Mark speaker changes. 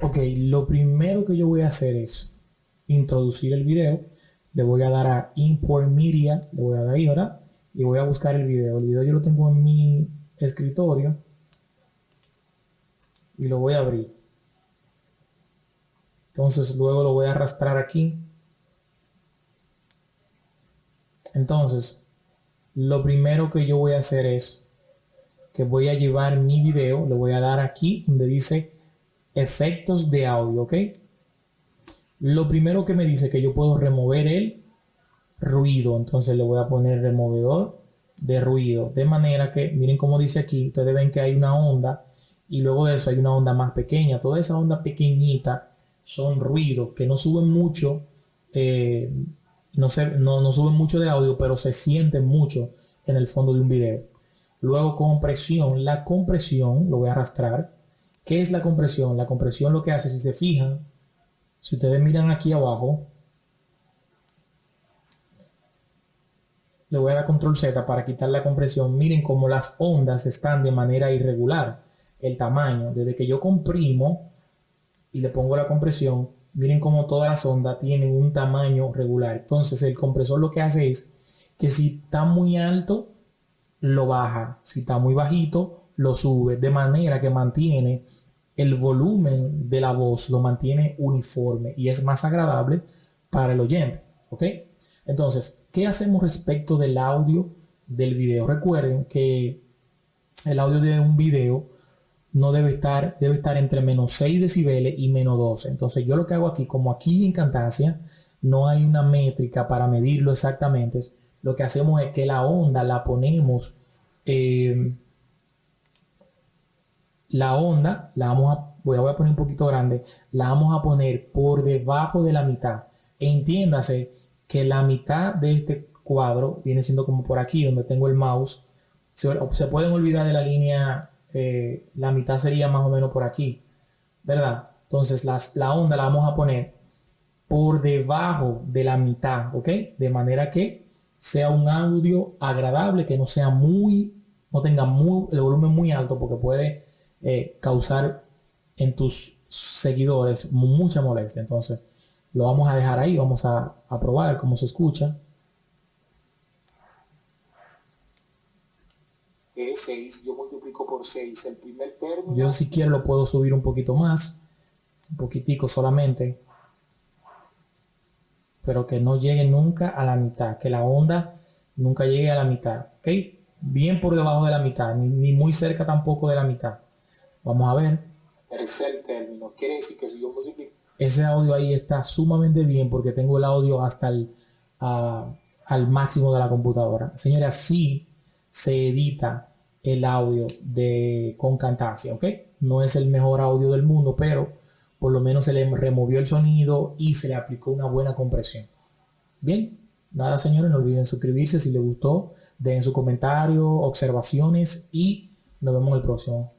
Speaker 1: Ok, lo primero que yo voy a hacer es introducir el video. Le voy a dar a Import Media, le voy a dar ahí, ¿verdad? Y voy a buscar el video. El video yo lo tengo en mi escritorio. Y lo voy a abrir. Entonces luego lo voy a arrastrar aquí. Entonces, lo primero que yo voy a hacer es que voy a llevar mi video, le voy a dar aquí donde dice efectos de audio, ¿ok? Lo primero que me dice que yo puedo remover el ruido, entonces le voy a poner removedor de ruido, de manera que, miren cómo dice aquí, ustedes ven que hay una onda y luego de eso hay una onda más pequeña, toda esa onda pequeñita son ruidos que no suben mucho, eh, no, se, no, no suben mucho de audio, pero se sienten mucho en el fondo de un video. Luego compresión, la compresión, lo voy a arrastrar, ¿Qué es la compresión? La compresión lo que hace, si se fijan, si ustedes miran aquí abajo, le voy a dar control Z para quitar la compresión. Miren cómo las ondas están de manera irregular. El tamaño, desde que yo comprimo y le pongo la compresión, miren cómo todas las ondas tienen un tamaño regular. Entonces el compresor lo que hace es que si está muy alto, lo baja. Si está muy bajito, lo sube. De manera que mantiene el volumen de la voz lo mantiene uniforme y es más agradable para el oyente. ¿Ok? Entonces, ¿qué hacemos respecto del audio del video? Recuerden que el audio de un video no debe estar, debe estar entre menos 6 decibeles y menos 12. Entonces, yo lo que hago aquí, como aquí en Cantasia no hay una métrica para medirlo exactamente, lo que hacemos es que la onda la ponemos eh, la onda la vamos a, voy a poner un poquito grande, la vamos a poner por debajo de la mitad. Entiéndase que la mitad de este cuadro viene siendo como por aquí donde tengo el mouse. Se, pueden olvidar de la línea, eh, la mitad sería más o menos por aquí, ¿verdad? Entonces las, la onda la vamos a poner por debajo de la mitad, ¿ok? De manera que sea un audio agradable, que no sea muy, no tenga muy, el volumen muy alto porque puede eh, causar en tus seguidores mucha molestia. Entonces, lo vamos a dejar ahí, vamos a, probar cómo se escucha.
Speaker 2: Que es 6, yo multiplico por 6 el primer término.
Speaker 1: Yo si quiero lo puedo subir un poquito más, un poquitico solamente, pero que no llegue nunca a la mitad, que la onda nunca llegue a la mitad, ¿ok? Bien por debajo de la mitad, ni muy cerca tampoco de la mitad. Vamos a ver.
Speaker 2: Tercer término. Quiere decir que si yo
Speaker 1: Ese audio ahí está sumamente bien porque tengo el audio hasta el, al máximo de la computadora. Señores, así se edita el audio de con Camtasia, ¿ok? No es el mejor audio del mundo, pero por lo menos se le removió el sonido y se le aplicó una buena compresión. Bien, nada señores, no olviden suscribirse si les gustó, den su comentario, observaciones y nos vemos en el próximo.